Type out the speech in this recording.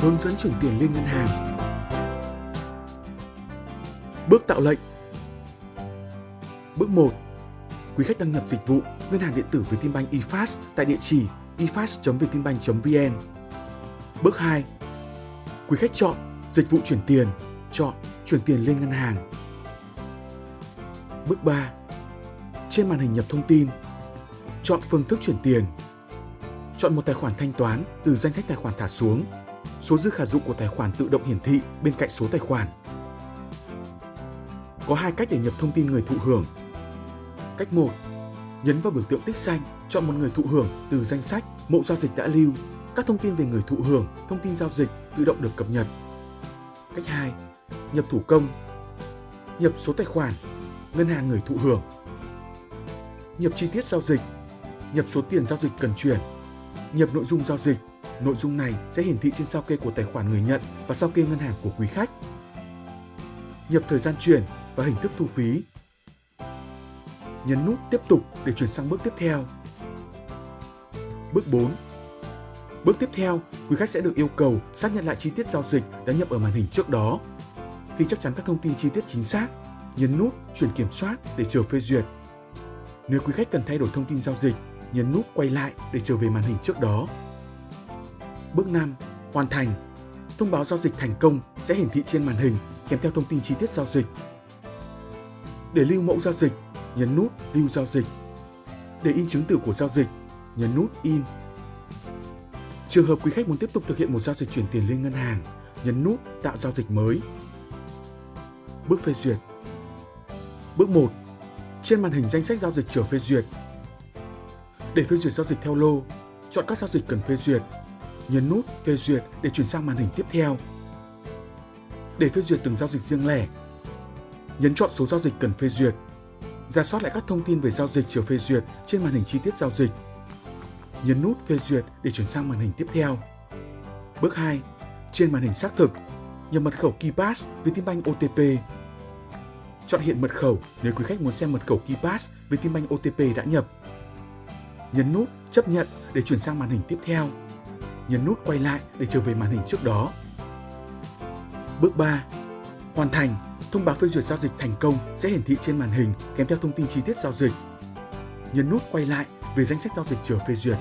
hướng dẫn chuyển tiền liên ngân hàng. Bước tạo lệnh Bước 1. Quý khách đăng nhập dịch vụ ngân hàng điện tử Vietinbank eFast tại địa chỉ efast.vietinbank.vn. Bước 2. Quý khách chọn dịch vụ chuyển tiền, chọn chuyển tiền lên ngân hàng. Bước 3. Trên màn hình nhập thông tin, chọn phương thức chuyển tiền. Chọn một tài khoản thanh toán từ danh sách tài khoản thả xuống. Số dư khả dụng của tài khoản tự động hiển thị bên cạnh số tài khoản. Có hai cách để nhập thông tin người thụ hưởng. Cách 1. Nhấn vào biểu tượng tích xanh, chọn một người thụ hưởng từ danh sách mẫu giao dịch đã lưu. Các thông tin về người thụ hưởng, thông tin giao dịch tự động được cập nhật. Cách 2. Nhập thủ công. Nhập số tài khoản, ngân hàng người thụ hưởng. Nhập chi tiết giao dịch, nhập số tiền giao dịch cần chuyển. Nhập nội dung giao dịch, nội dung này sẽ hiển thị trên sao kê của tài khoản người nhận và sao kê ngân hàng của quý khách. Nhập thời gian chuyển và hình thức thu phí. Nhấn nút tiếp tục để chuyển sang bước tiếp theo. Bước 4. Bước tiếp theo, quý khách sẽ được yêu cầu xác nhận lại chi tiết giao dịch đã nhập ở màn hình trước đó. Khi chắc chắn các thông tin chi tiết chính xác, nhấn nút chuyển kiểm soát để chờ phê duyệt. Nếu quý khách cần thay đổi thông tin giao dịch, nhấn nút quay lại để trở về màn hình trước đó. Bước 5. Hoàn thành. Thông báo giao dịch thành công sẽ hiển thị trên màn hình kèm theo thông tin chi tiết giao dịch. Để lưu mẫu giao dịch, nhấn nút lưu giao dịch. Để in chứng từ của giao dịch, nhấn nút in. Trường hợp quý khách muốn tiếp tục thực hiện một giao dịch chuyển tiền lên ngân hàng, nhấn nút tạo giao dịch mới. Bước phê duyệt. Bước 1. Trên màn hình danh sách giao dịch chờ phê duyệt. Để phê duyệt giao dịch theo lô, chọn các giao dịch cần phê duyệt. Nhấn nút phê duyệt để chuyển sang màn hình tiếp theo. Để phê duyệt từng giao dịch riêng lẻ, nhấn chọn số giao dịch cần phê duyệt. Ra soát lại các thông tin về giao dịch chờ phê duyệt trên màn hình chi tiết giao dịch. Nhấn nút phê duyệt để chuyển sang màn hình tiếp theo. Bước 2. Trên màn hình xác thực, nhập mật khẩu KeyPass Vietinbank OTP. Chọn hiện mật khẩu nếu quý khách muốn xem mật khẩu KeyPass Vietinbank OTP đã nhập. Nhấn nút chấp nhận để chuyển sang màn hình tiếp theo. Nhấn nút quay lại để trở về màn hình trước đó. Bước 3. Hoàn thành, thông báo phê duyệt giao dịch thành công sẽ hiển thị trên màn hình kèm theo thông tin chi tiết giao dịch. Nhấn nút quay lại về danh sách giao dịch chờ phê duyệt.